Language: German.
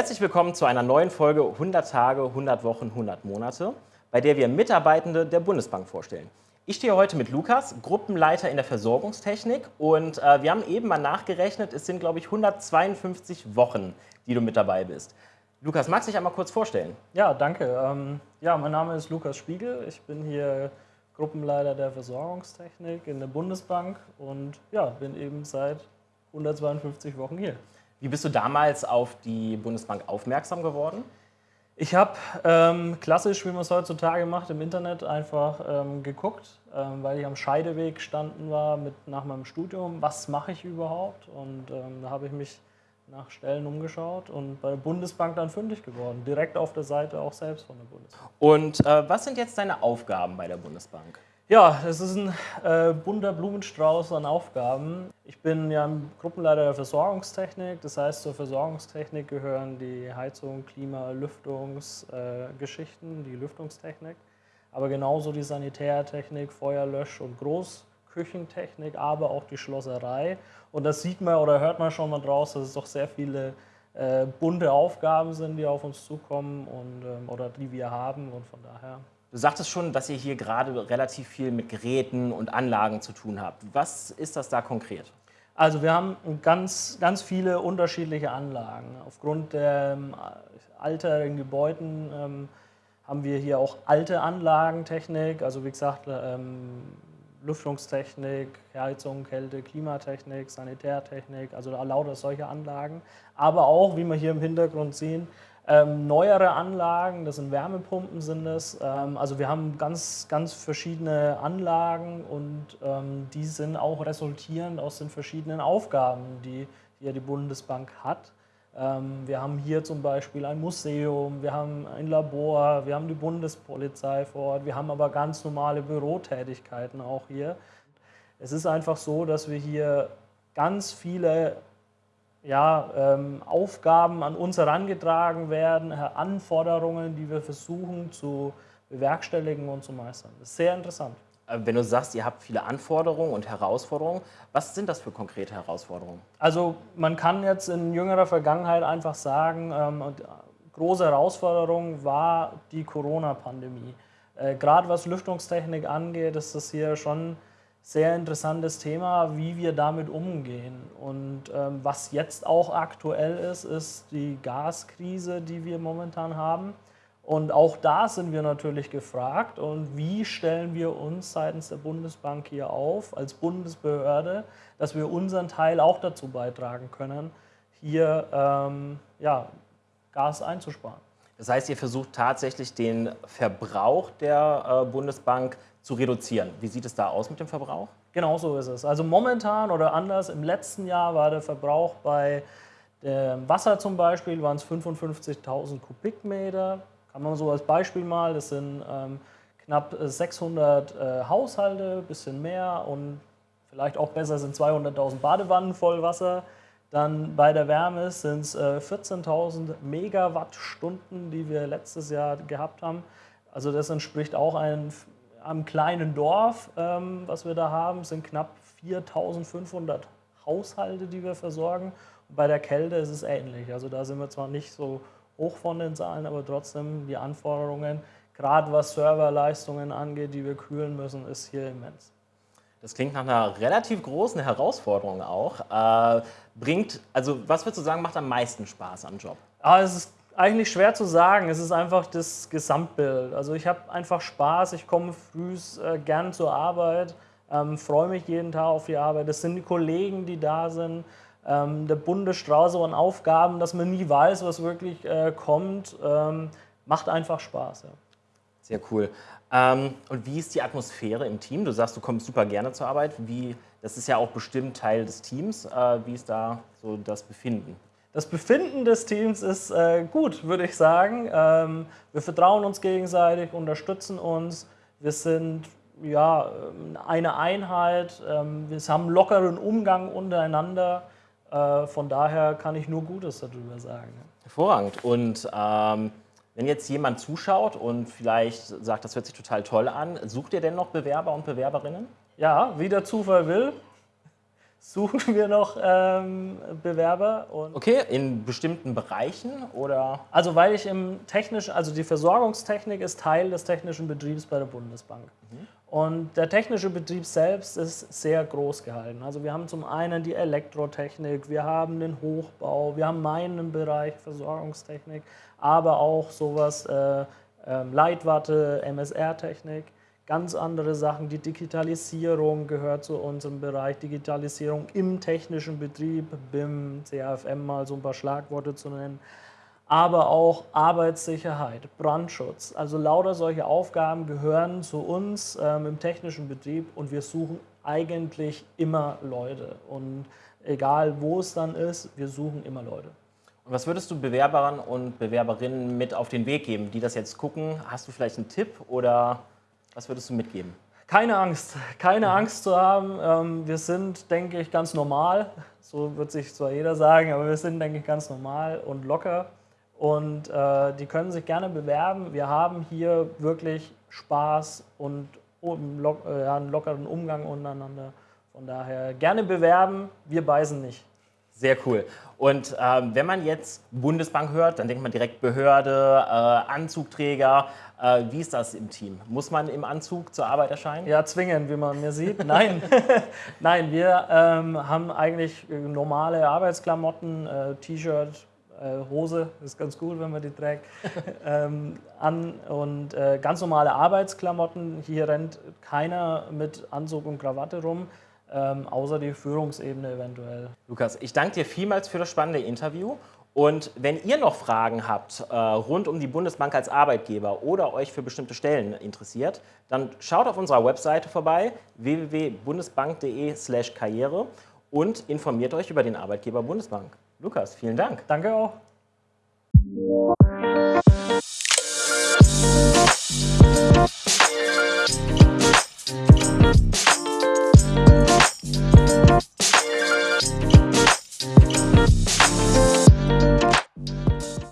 Herzlich willkommen zu einer neuen Folge 100 Tage, 100 Wochen, 100 Monate, bei der wir Mitarbeitende der Bundesbank vorstellen. Ich stehe heute mit Lukas, Gruppenleiter in der Versorgungstechnik und äh, wir haben eben mal nachgerechnet, es sind glaube ich 152 Wochen, die du mit dabei bist. Lukas, magst du dich einmal kurz vorstellen? Ja, danke. Ähm, ja, mein Name ist Lukas Spiegel. Ich bin hier Gruppenleiter der Versorgungstechnik in der Bundesbank und ja, bin eben seit 152 Wochen hier. Wie bist du damals auf die Bundesbank aufmerksam geworden? Ich habe ähm, klassisch, wie man es heutzutage macht, im Internet einfach ähm, geguckt, ähm, weil ich am Scheideweg gestanden war mit, nach meinem Studium. Was mache ich überhaupt? Und ähm, da habe ich mich nach Stellen umgeschaut und bei der Bundesbank dann fündig geworden. Direkt auf der Seite auch selbst von der Bundesbank. Und äh, was sind jetzt deine Aufgaben bei der Bundesbank? Ja, es ist ein äh, bunter Blumenstrauß an Aufgaben. Ich bin ja Gruppenleiter der Versorgungstechnik. Das heißt, zur Versorgungstechnik gehören die Heizung, Klima, Lüftungsgeschichten, äh, die Lüftungstechnik. Aber genauso die Sanitärtechnik, Feuerlösch- und Großküchentechnik, aber auch die Schlosserei. Und das sieht man oder hört man schon mal draus, dass es doch sehr viele äh, bunte Aufgaben sind, die auf uns zukommen und, ähm, oder die wir haben. Und von daher Du sagtest schon, dass ihr hier gerade relativ viel mit Geräten und Anlagen zu tun habt. Was ist das da konkret? Also wir haben ganz, ganz viele unterschiedliche Anlagen. Aufgrund der ähm, Alter Gebäuden ähm, haben wir hier auch alte Anlagentechnik, also wie gesagt ähm, Lüftungstechnik, Heizung, Kälte, Klimatechnik, Sanitärtechnik, also lauter solche Anlagen. Aber auch, wie wir hier im Hintergrund sehen, ähm, neuere Anlagen, das sind Wärmepumpen sind es. Ähm, also wir haben ganz, ganz verschiedene Anlagen und ähm, die sind auch resultierend aus den verschiedenen Aufgaben, die hier die Bundesbank hat. Ähm, wir haben hier zum Beispiel ein Museum, wir haben ein Labor, wir haben die Bundespolizei vor Ort, wir haben aber ganz normale Bürotätigkeiten auch hier. Es ist einfach so, dass wir hier ganz viele ja, ähm, Aufgaben an uns herangetragen werden, Anforderungen, die wir versuchen zu bewerkstelligen und zu meistern. Das ist sehr interessant. Äh, wenn du sagst, ihr habt viele Anforderungen und Herausforderungen, was sind das für konkrete Herausforderungen? Also man kann jetzt in jüngerer Vergangenheit einfach sagen, ähm, große Herausforderung war die Corona-Pandemie. Äh, Gerade was Lüftungstechnik angeht, ist das hier schon sehr interessantes Thema, wie wir damit umgehen. Und ähm, was jetzt auch aktuell ist, ist die Gaskrise, die wir momentan haben. Und auch da sind wir natürlich gefragt. Und wie stellen wir uns seitens der Bundesbank hier auf, als Bundesbehörde, dass wir unseren Teil auch dazu beitragen können, hier ähm, ja, Gas einzusparen. Das heißt, ihr versucht tatsächlich den Verbrauch der äh, Bundesbank zu reduzieren. Wie sieht es da aus mit dem Verbrauch? Genau so ist es. Also momentan oder anders, im letzten Jahr war der Verbrauch bei dem Wasser zum Beispiel, waren es 55.000 Kubikmeter. Kann man so als Beispiel mal, das sind ähm, knapp 600 äh, Haushalte, bisschen mehr und vielleicht auch besser sind 200.000 Badewannen voll Wasser. Dann bei der Wärme sind es äh, 14.000 Megawattstunden, die wir letztes Jahr gehabt haben. Also das entspricht auch einem, einem kleinen Dorf, ähm, was wir da haben, sind knapp 4.500 Haushalte, die wir versorgen. Und bei der Kälte ist es ähnlich. Also da sind wir zwar nicht so hoch von den Zahlen, aber trotzdem die Anforderungen, gerade was Serverleistungen angeht, die wir kühlen müssen, ist hier immens. Das klingt nach einer relativ großen Herausforderung auch. Äh, bringt, also was würdest du sagen, macht am meisten Spaß am Job? Ah, es ist eigentlich schwer zu sagen. Es ist einfach das Gesamtbild. Also ich habe einfach Spaß. Ich komme früh äh, gern zur Arbeit, ähm, freue mich jeden Tag auf die Arbeit. Das sind die Kollegen, die da sind. Ähm, der bunte Strauß an Aufgaben, dass man nie weiß, was wirklich äh, kommt, ähm, macht einfach Spaß. Ja. Sehr cool. Ähm, und wie ist die Atmosphäre im Team? Du sagst, du kommst super gerne zur Arbeit. Wie, das ist ja auch bestimmt Teil des Teams. Äh, wie ist da so das Befinden? Das Befinden des Teams ist äh, gut, würde ich sagen. Ähm, wir vertrauen uns gegenseitig, unterstützen uns. Wir sind ja, eine Einheit. Ähm, wir haben lockeren Umgang untereinander. Äh, von daher kann ich nur Gutes darüber sagen. Hervorragend. Und ähm wenn jetzt jemand zuschaut und vielleicht sagt, das hört sich total toll an, sucht ihr denn noch Bewerber und Bewerberinnen? Ja, wie der Zufall will, suchen wir noch ähm, Bewerber. okay, in bestimmten Bereichen oder? Also weil ich im technischen, also die Versorgungstechnik ist Teil des technischen Betriebs bei der Bundesbank. Mhm. Und der technische Betrieb selbst ist sehr groß gehalten. Also wir haben zum einen die Elektrotechnik, wir haben den Hochbau, wir haben meinen Bereich Versorgungstechnik, aber auch sowas äh, äh, Leitwatte, MSR-Technik ganz andere Sachen. Die Digitalisierung gehört zu unserem Bereich. Digitalisierung im technischen Betrieb, BIM, CAFM mal so ein paar Schlagworte zu nennen. Aber auch Arbeitssicherheit, Brandschutz. Also lauter solche Aufgaben gehören zu uns ähm, im technischen Betrieb und wir suchen eigentlich immer Leute. Und egal wo es dann ist, wir suchen immer Leute. Und was würdest du Bewerbern und Bewerberinnen mit auf den Weg geben, die das jetzt gucken? Hast du vielleicht einen Tipp oder was würdest du mitgeben? Keine Angst, keine mhm. Angst zu haben. Ähm, wir sind, denke ich, ganz normal. So wird sich zwar jeder sagen, aber wir sind, denke ich, ganz normal und locker. Und äh, die können sich gerne bewerben. Wir haben hier wirklich Spaß und äh, einen lockeren Umgang untereinander. Von daher gerne bewerben, wir beißen nicht. Sehr cool. Und ähm, wenn man jetzt Bundesbank hört, dann denkt man direkt Behörde, äh, Anzugträger. Äh, wie ist das im Team? Muss man im Anzug zur Arbeit erscheinen? Ja, zwingend, wie man mir sieht. Nein, Nein wir ähm, haben eigentlich normale Arbeitsklamotten, äh, T-Shirt, Hose, ist ganz cool, wenn man die trägt, ähm, an und äh, ganz normale Arbeitsklamotten. Hier rennt keiner mit Anzug und Krawatte rum ähm, außer die Führungsebene eventuell. Lukas, ich danke dir vielmals für das spannende Interview. Und wenn ihr noch Fragen habt äh, rund um die Bundesbank als Arbeitgeber oder euch für bestimmte Stellen interessiert, dann schaut auf unserer Webseite vorbei www.bundesbank.de/karriere und informiert euch über den Arbeitgeber Bundesbank. Lukas, vielen Dank. Danke auch.